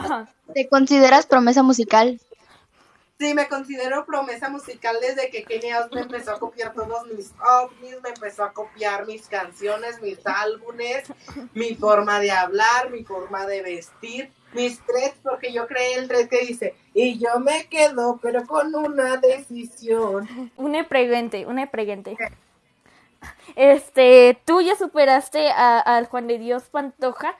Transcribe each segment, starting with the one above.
¿Te consideras promesa musical? Sí, me considero promesa musical desde que Kenia me empezó a copiar todos mis ovnis, me empezó a copiar mis cancionos, mis álbumes, mi forma de hablar, mi forma de vestir, mis tres, porque yo creé el tres que dice, y yo me quedo, pero con una decisión. Una pregunta, una pregunta. Este, ¿tú ya superaste al Juan de Dios Pantoja?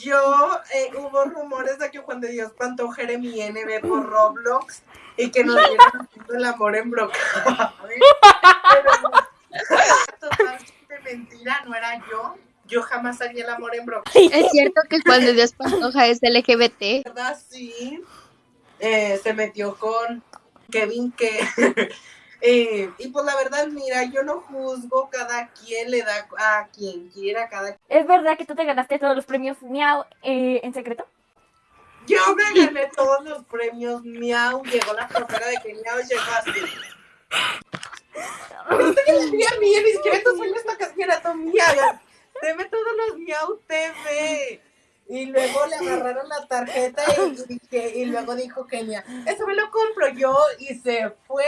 Yo, eh, hubo rumores de que Juan de Dios Pantoja era mi NB por Roblox y que nos dieron el amor en broca. totalmente mentira, no era yo. Yo jamás haría el amor en broca. Es cierto que Juan de Dios Pantoja es LGBT. ¿Verdad? Sí. Eh, se metió con Kevin que Eh, y pues la verdad, mira, yo no juzgo, cada quien le da a quien quiera, cada ¿Es verdad que tú te ganaste todos los premios Miau eh, en secreto? Yo me gané todos los premios Miau, llegó la profesora de que Miau llegó así. Bien, bien, ni siquiera estos sueños esta casquera mía. Deme todos los Miau TV. Y luego le agarraron la tarjeta y, y, luego dijo Kenia, eso me lo compro yo y se fue.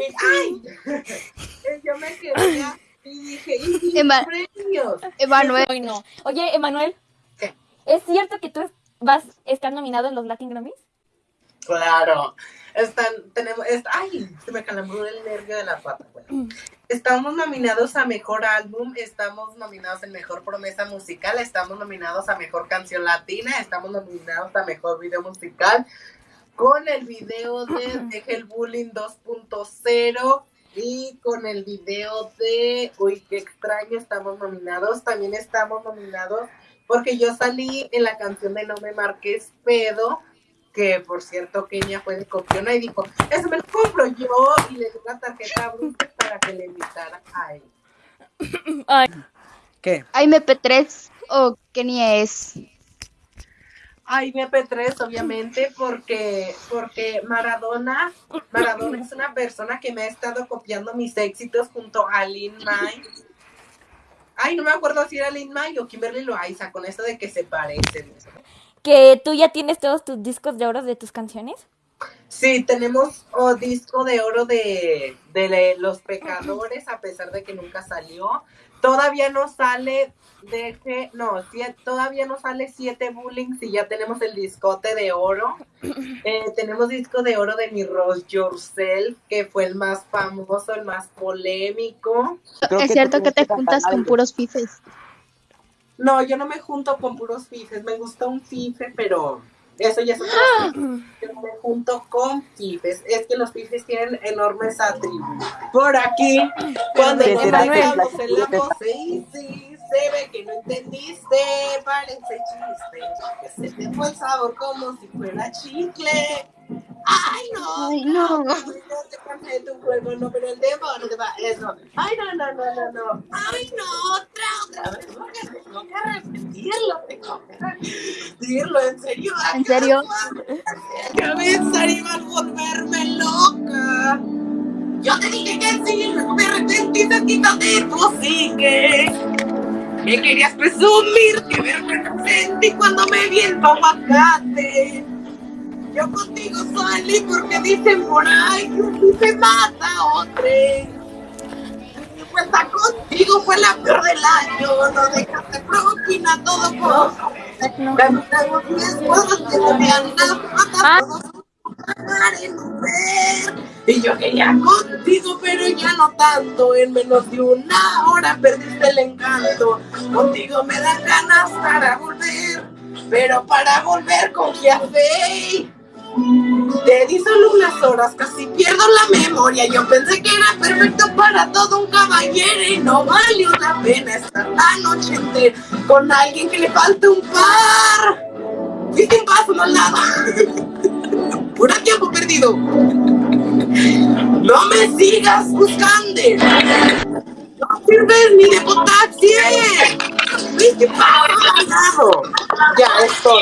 Y, ¡Ay! yo me quedé y dije, ¿y Ema premios? Emanuel. no. Oye, Emanuel. ¿Es cierto que tú vas a estar nominado en los Latin Grammys? Claro. Están, tenemos, ay, se me calambró el nervio de la pata. Bueno, estamos nominados a Mejor Álbum, estamos nominados en Mejor Promesa Musical, estamos nominados a Mejor Canción Latina, estamos nominados a Mejor Video Musical, con el video de Deja el Bullying 2.0 y con el video de Uy, qué extraño, estamos nominados. También estamos nominados porque yo salí en la canción de No me marques pedo que por cierto Kenia fue de copiona y dijo, eso me lo compro yo y le di la tarjeta a Bruce para que le invitara a él. Ay. ¿Qué? ¿Hay MP3 o Kenia es? Ay, MP3, obviamente, porque, porque Maradona, Maradona es una persona que me ha estado copiando mis éxitos junto a Lin May. Ay, no me acuerdo si era Lin May o Kimberly Loaiza, con esto de que se parecen que tú ya tienes todos tus discos de oro de tus canciones. Sí, tenemos oh, disco de oro de, de, Los Pecadores, a pesar de que nunca salió. Todavía no sale, de que, no, todavía no sale siete bullying y ya tenemos el discote de oro. Eh, tenemos disco de oro de Mi Rose Yourself, que fue el más famoso, el más polémico. es cierto que te juntas con puros fifes. No, yo no me junto con puros fifes. Me gusta un fife, pero eso ya es otra ¡Ah! Yo me junto con fifes. Es que los fifes tienen enormes atributos. Por aquí, cuando nos bailamos en la pose y sí, se ve que no entendiste. Parece chiste. Que se te fue el sabor como si fuera chicle. Ay, no, Ay, no. No, te cansé tu juego, no, pero el demonio te va. Eso. Ay, no, no, no, no, no. Ay, no, otra, otra vez. Que repetirlo, tengo que repetirlo, en serio. ¿En serio? Cabeza iba a volverme loca. Yo te dije que sí, luego me arrepentiste, quítate, tú sigue. Me querías presumir, que vergüenza sentí cuando me vi el aguacate. Yo contigo salí porque dicen por ahí que se mata a otro. Pues estar contigo fue la peor del año. No dejaste propina todo por. No. que no me han y yo quería contigo, pero ya no tanto. En menos de una hora perdiste el encanto. Contigo me dan ganas para volver, pero para volver con hacer. Te di solo unas horas, casi pierdo la memoria. Yo pensé que era perfecto para todo un caballero y no valió la pena estar la noche con alguien que le falta un par. Fuiste un paso, no nada. Pura tiempo perdido. No me sigas buscando. No sirves ni de potaxi. Fuiste paso. Ya, es todo.